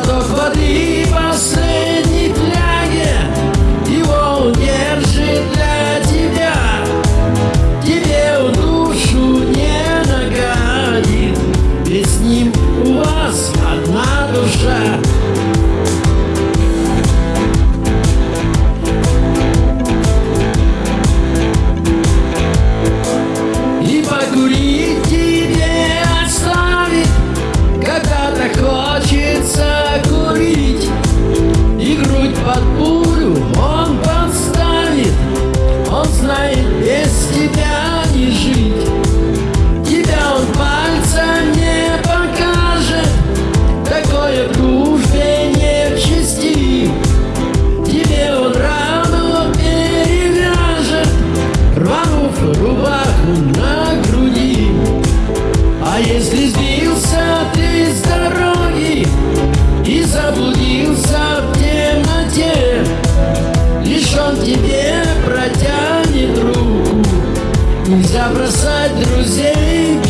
Поток воды последний тянет, его удержит для тебя. Тебе в душу не нагадит, ведь с ним у вас одна душа. Он тебе протянет руку. Нельзя бросать друзей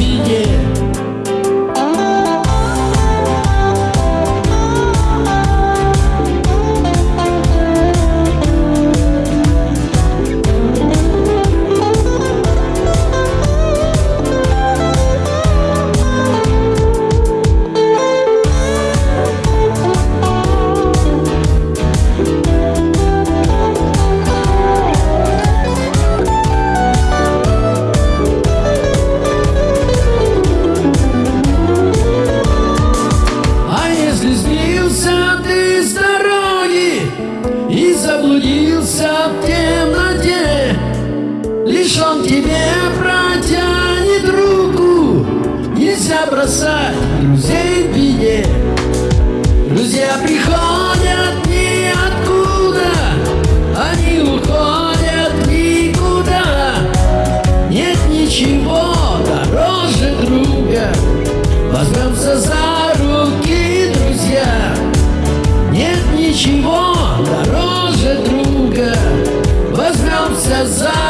Бросать друзей в беде Друзья приходят ниоткуда Они уходят никуда. Нет ничего дороже друга. Возьмемся за руки, друзья. Нет ничего дороже друга. Возьмемся за